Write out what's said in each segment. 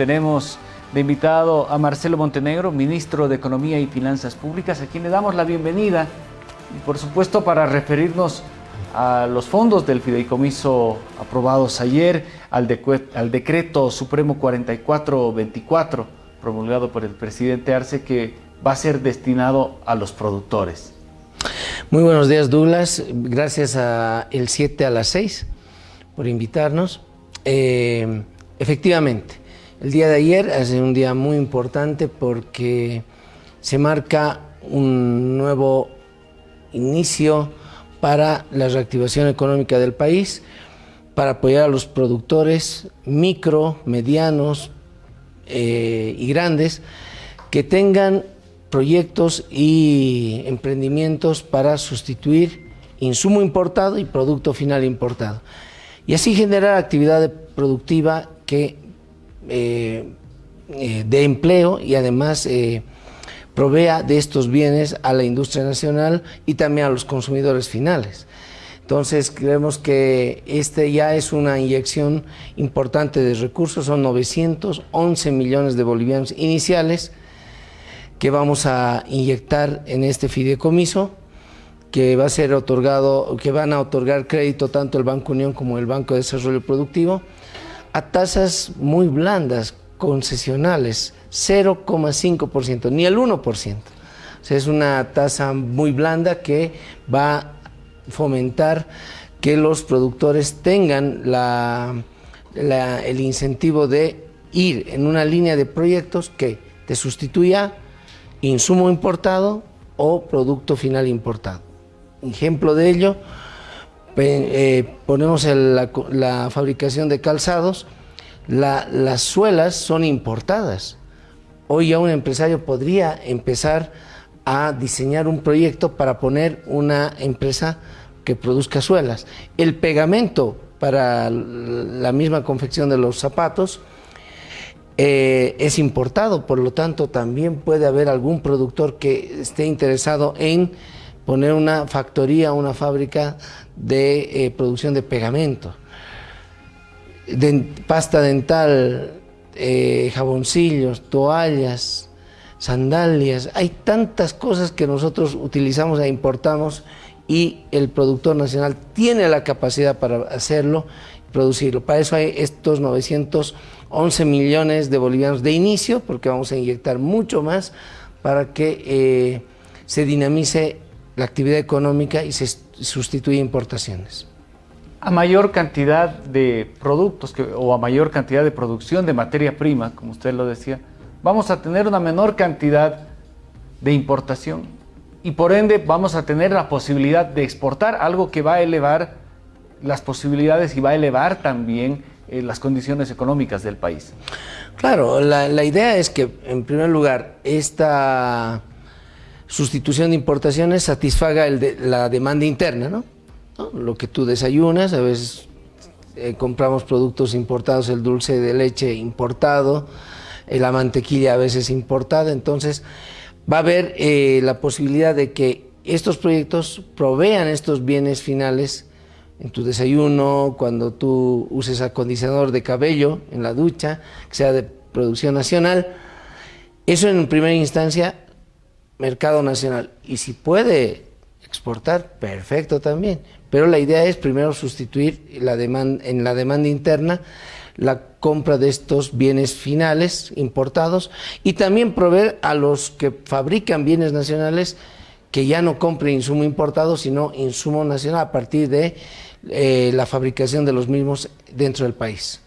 tenemos de invitado a Marcelo Montenegro, ministro de Economía y Finanzas Públicas, a quien le damos la bienvenida, y por supuesto para referirnos a los fondos del fideicomiso aprobados ayer, al, decreto supremo 4424 promulgado por el presidente Arce que va a ser destinado a los productores. Muy buenos días Douglas, gracias a el 7 a las 6 por invitarnos. Eh, efectivamente, el día de ayer es un día muy importante porque se marca un nuevo inicio para la reactivación económica del país, para apoyar a los productores micro, medianos eh, y grandes que tengan proyectos y emprendimientos para sustituir insumo importado y producto final importado. Y así generar actividad productiva que eh, eh, de empleo y además eh, provea de estos bienes a la industria nacional y también a los consumidores finales. Entonces creemos que este ya es una inyección importante de recursos, son 911 millones de bolivianos iniciales que vamos a inyectar en este fideicomiso, que va a ser otorgado, que van a otorgar crédito tanto el Banco Unión como el Banco de Desarrollo Productivo, a tasas muy blandas, concesionales, 0,5%, ni el 1%. O sea, es una tasa muy blanda que va a fomentar que los productores tengan el incentivo de ir en una línea de proyectos que te sustituya insumo importado o producto final importado. Ejemplo de ello, eh, ponemos la, fabricación de calzados, las suelas son importadas. Hoy ya un empresario podría empezar a diseñar un proyecto para poner una empresa que produzca suelas. El pegamento para la misma confección de los zapatos eh, es importado, por lo tanto también puede haber algún productor que esté interesado en poner una factoría, una fábrica de eh, producción de pegamento, pasta dental, eh, jaboncillos, toallas, sandalias, hay tantas cosas que nosotros utilizamos e importamos y el productor nacional tiene la capacidad para hacerlo producirlo. Para eso hay estos 911 millones de bolivianos de inicio, porque vamos a inyectar mucho más para que eh, se dinamice la actividad económica y se sustituya importaciones. A mayor cantidad de productos o a mayor cantidad de producción de materia prima, como usted lo decía, vamos a tener una menor cantidad de importación y por ende vamos a tener la posibilidad de exportar algo que va a elevar las posibilidades y va a elevar también eh, las condiciones económicas del país. Claro, la, idea es que, en primer lugar, esta sustitución de importaciones satisfaga la demanda interna, ¿no? Lo que tú desayunas, a veces eh, compramos productos importados, el dulce de leche importado, eh, la mantequilla a veces importada, entonces va a haber la posibilidad de que estos proyectos provean estos bienes finales en tu desayuno, cuando tú uses acondicionador de cabello en la ducha, que sea de producción nacional. Eso en primera instancia, mercado nacional. Y si puede exportar, perfecto también. Pero la idea es primero sustituir la demanda, en la demanda interna la compra de estos bienes finales importados y también proveer a los que fabrican bienes nacionales que ya no compren insumo importado, sino insumo nacional a partir de eh, la fabricación de los mismos dentro del país.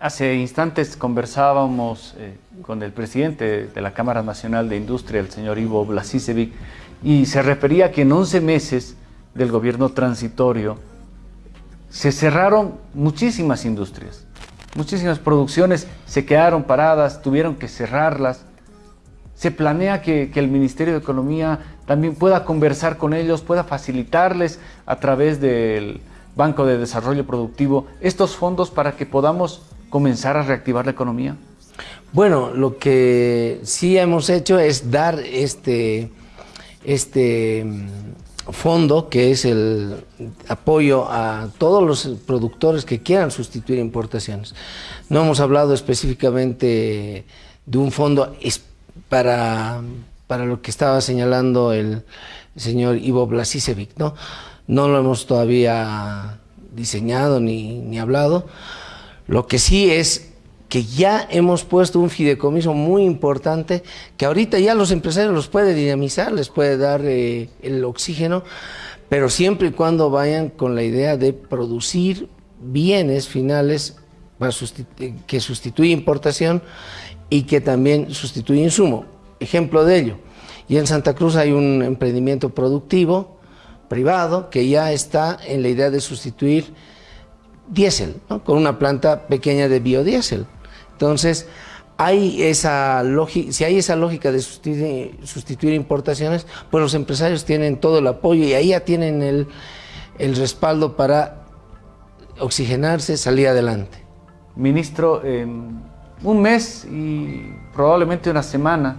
Hace instantes conversábamos eh, con el presidente de la Cámara Nacional de Industria, el señor Ivo Blasisevic, y se refería que en 11 meses del gobierno transitorio se cerraron muchísimas industrias, muchísimas producciones se quedaron paradas, tuvieron que cerrarlas. Se planea que el Ministerio de Economía también pueda conversar con ellos, pueda facilitarles a través del Banco de Desarrollo Productivo, estos fondos para que podamos comenzar a reactivar la economía? Bueno, lo que sí hemos hecho es dar este, este mm, fondo que es el apoyo a todos los productores que quieran sustituir importaciones. No hemos hablado específicamente de un fondo para, para lo que estaba señalando el señor Ivo Blasisevic, ¿no? No lo hemos todavía diseñado ni, ni hablado. Lo que sí es que ya hemos puesto un fideicomiso muy importante que ahorita ya los empresarios los puede dinamizar, les puede dar eh, el oxígeno, pero siempre y cuando vayan con la idea de producir bienes finales que sustituyen importación y que también sustituyen insumo. Ejemplo de ello, y en Santa Cruz hay un emprendimiento productivo privado que ya está en la idea de sustituir diésel, con una planta pequeña de biodiesel. Entonces, hay esa lógica, si hay esa lógica de sustituir, importaciones, pues los empresarios tienen todo el apoyo y ahí ya tienen el, respaldo para oxigenarse, salir adelante. Ministro, en un mes y probablemente una semana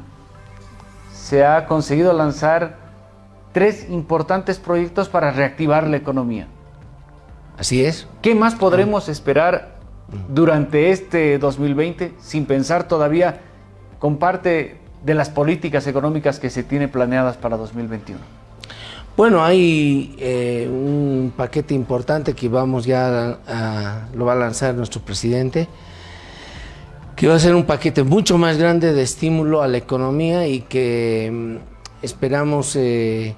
se ha conseguido lanzar tres importantes proyectos para reactivar la economía. Así es. ¿Qué más podremos esperar durante este 2020 sin pensar todavía con parte de las políticas económicas que se tienen planeadas para 2021? Bueno, hay eh, un paquete importante que vamos ya a, lo va a lanzar nuestro presidente, que va a ser un paquete mucho más grande de estímulo a la economía y que mm, esperamos eh,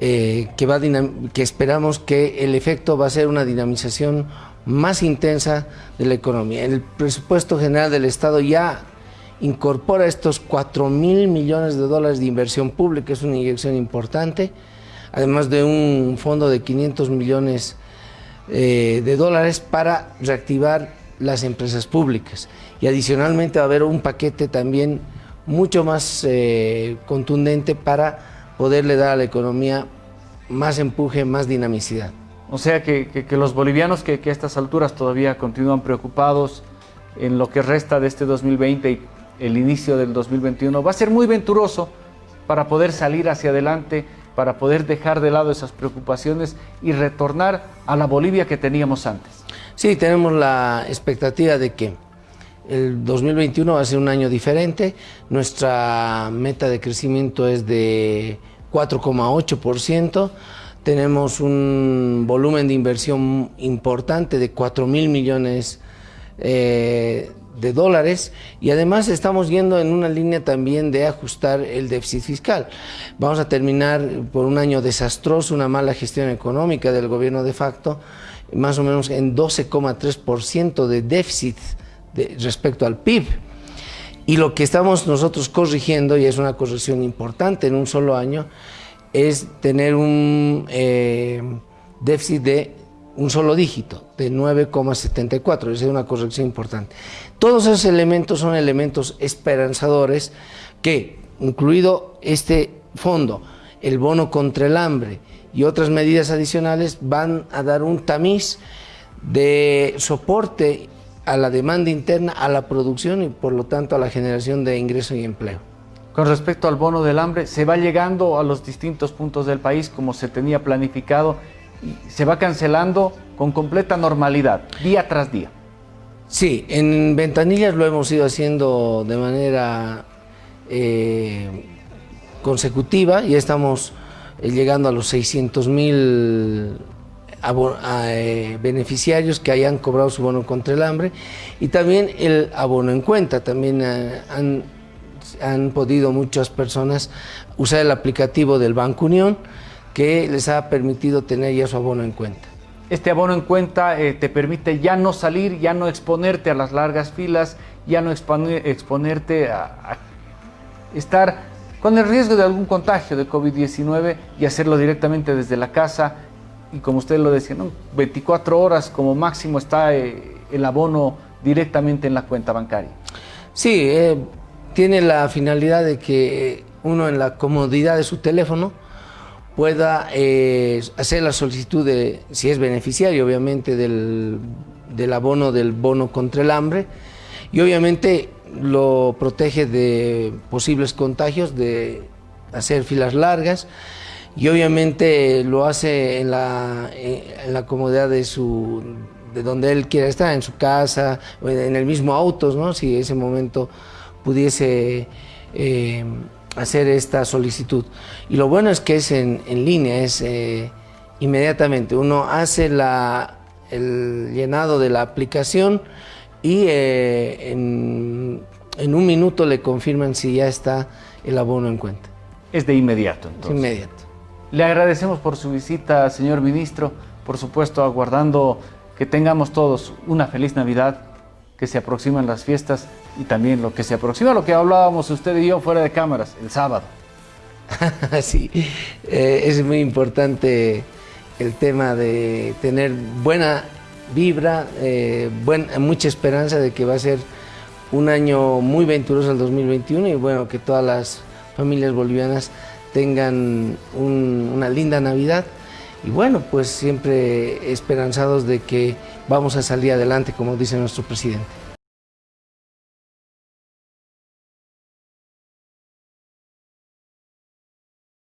eh, que, esperamos que el efecto va a ser una dinamización más intensa de la economía. El presupuesto general del Estado ya incorpora estos 4 mil millones de dólares de inversión pública, es una inyección importante, además de un fondo de 500 millones eh, de dólares para reactivar las empresas públicas. Y adicionalmente va a haber un paquete también mucho más eh, contundente para poderle dar a la economía más empuje, más dinamicidad. O sea que, los bolivianos que, a estas alturas todavía continúan preocupados en lo que resta de este 2020 y el inicio del 2021, va a ser muy venturoso para poder salir hacia adelante, para poder dejar de lado esas preocupaciones y retornar a la Bolivia que teníamos antes. Sí, tenemos la expectativa de que el 2021 va a ser un año diferente. Nuestra meta de crecimiento es de 4,8% tenemos un volumen de inversión importante de 4 mil millones eh, de dólares y además estamos yendo en una línea también de ajustar el déficit fiscal. Vamos a terminar por un año desastroso, una mala gestión económica del gobierno de facto, más o menos en 12,3% de déficit respecto al PIB. Y lo que estamos nosotros corrigiendo, y es una corrección importante en un solo año, es tener un eh, déficit de un solo dígito, de 9,74, es una corrección importante. Todos esos elementos son elementos esperanzadores que, incluido este fondo, el bono contra el hambre y otras medidas adicionales, van a dar un tamiz de soporte a la demanda interna, a la producción y por lo tanto a la generación de ingreso y empleo. Con respecto al bono del hambre, se va llegando a los distintos puntos del país como se tenía planificado y se va cancelando con completa normalidad, día tras día. Sí, en Ventanillas lo hemos ido haciendo de manera eh, consecutiva y estamos eh, llegando a los 600 mil eh, beneficiarios que hayan cobrado su bono contra el hambre y también el abono en cuenta. También han han podido muchas personas usar el aplicativo del Banco Unión que les ha permitido tener ya su abono en cuenta. Este abono en cuenta eh, te permite ya no salir, ya no exponerte a las largas filas, ya no exponerte a, estar con el riesgo de algún contagio de COVID-19 y hacerlo directamente desde la casa. Y como usted lo decía, 24 horas como máximo está eh, el abono directamente en la cuenta bancaria. Sí, eh, tiene la finalidad de que uno en la comodidad de su teléfono pueda eh, hacer la solicitud de, si es beneficiario obviamente, del, abono del bono contra el hambre y obviamente lo protege de posibles contagios, de hacer filas largas y obviamente lo hace en la, en la comodidad de su de donde él quiera estar, en su casa, en el mismo auto, ¿no? si ese momento pudiese eh, hacer esta solicitud. Y lo bueno es que es en, línea, es eh, inmediatamente. Uno hace la, el llenado de la aplicación y eh, en, en, un minuto le confirman si ya está el abono en cuenta. Es de inmediato, entonces. Inmediato. Le agradecemos por su visita, señor ministro. Por supuesto, aguardando que tengamos todos una feliz Navidad, que se aproximan las fiestas y también lo que se aproxima, lo que hablábamos usted y yo fuera de cámaras, el sábado. sí, eh, es muy importante el tema de tener buena vibra, eh, mucha esperanza de que va a ser un año muy venturoso el 2021 y bueno, que todas las familias bolivianas tengan una linda Navidad y bueno, pues siempre esperanzados de que vamos a salir adelante, como dice nuestro presidente.